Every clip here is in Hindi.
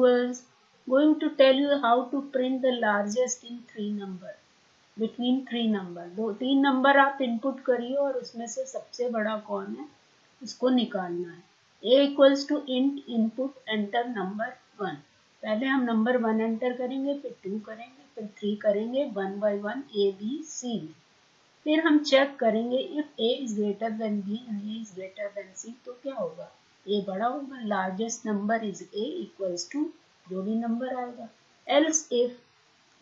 viewers, going to tell you how to print the largest in three number, between three number. दो, तीन नंबर आप इनपुट करिए और उसमें से सबसे बड़ा कौन है, उसको निकालना है। A equals to int input enter number one पहले हम नंबर वन एंटर करेंगे, फिर टू करेंगे, फिर थ्री करेंगे one by one A B C फिर हम चेक करेंगे if A is greater than B and A is greater than C तो क्या होगा? ए बड़ा होगा largest number is A equals to जो भी नंबर आएगा। Else if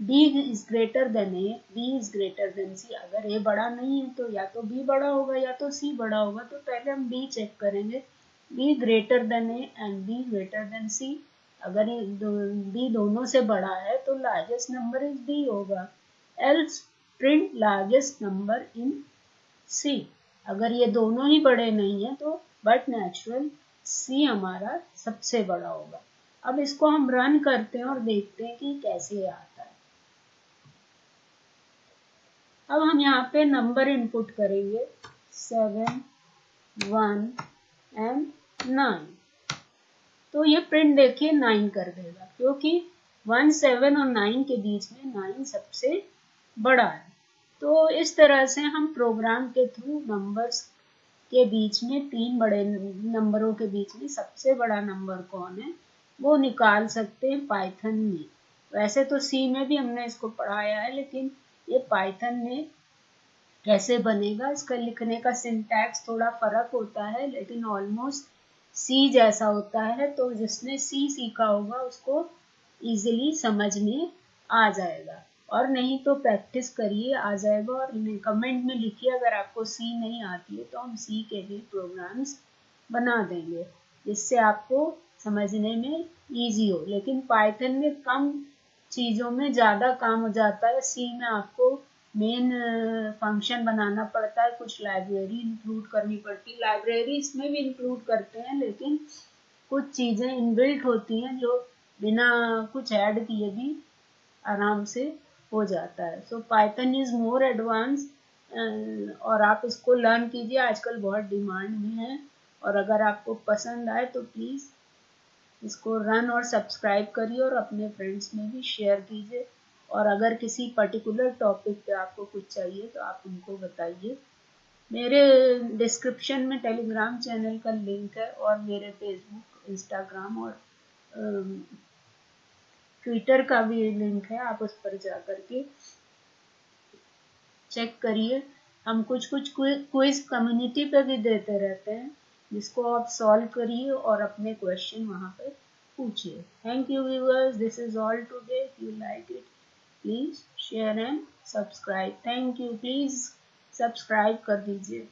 B is greater than A B is greater than C अगर ए बड़ा नहीं है तो या तो बी बड़ा होगा या तो सी बड़ा होगा तो पहले हम बी चेक करेंगे। B greater than A and B greater than C अगर ये दो, बी दोनों से बड़ा है तो लार्जेस्ट नंबर इज़ बी होगा। Else print largest number in C अगर ये दोनों ही बड़े नहीं है तो बट नेचुरल सी हमारा सबसे बड़ा होगा। अब इसको हम रन करते हैं और देखते हैं कि कैसे आता है। अब हम यहाँ पे नंबर इनपुट करेंगे। सेवन वन एंड नाइन तो ये प्रिंट देखिए नाइन कर देगा, क्योंकि वन सेवन और नाइन के बीच में नाइन सबसे बड़ा है। तो इस तरह से हम प्रोग्राम के थ्रू नंबर्स के बीच में, तीन बड़े नंबरों के बीच में सबसे बड़ा नंबर कौन है, वो निकाल सकते हैं पाइथन में। वैसे तो सी में भी हमने इसको पढ़ाया है, लेकिन ये पाइथन में कैसे बनेगा, इसका लिखने का सिंटैक्स थोड़ा फ़र्क होता है, लेकिन ऑलमोस्ट सी जैसा होता है तो जिसने सी सीखा होगा, उसको इजीली समझ में आ जाएगा। और नहीं तो प्रैक्टिस करिए, आ जाएगा और कमेंट में लिखिए, अगर आपको सी नहीं आती है तो हम सी के लिए प्रोग्राम्स बना देंगे, जिससे आपको समझने में इजी हो। लेकिन पाइथन में कम चीज़ों में ज़्यादा काम हो जाता है। सी में आपको मेन फ़ंक्शन बनाना पड़ता है, कुछ लाइब्रेरी इंक्लूड करनी पड़ती है। लाइब्रेरी इसमें भी इंक्लूड करते हैं, लेकिन कुछ चीज़ें इनबिल्ट होती हैं, जो बिना कुछ ऐड किए भी आराम से हो जाता है। So Python is more advance और आप इसको लर्न कीजिए। आजकल बहुत डिमांड में है। और अगर आपको पसंद आए तो प्लीज़ इसको रन और सब्सक्राइब करिए और अपने फ्रेंड्स में भी शेयर कीजिए। और अगर किसी पर्टिकुलर टॉपिक पे आपको कुछ चाहिए तो आप उनको बताइए। मेरे डिस्क्रिप्शन में टेलीग्राम चैनल का लिंक है और मेरे फेसबुक इंस्टाग्राम और ट्विटर का भी लिंक है, आप उस पर जा करके चेक करिए। हम कुछ कुछ क्विज कम्युनिटी पे भी देते रहते हैं, जिसको आप सॉल्व करिए और अपने क्वेश्चन वहाँ पे पूछिए। Thank you viewers this is all today if you like it please share and subscribe thank you please subscribe कर दीजिए।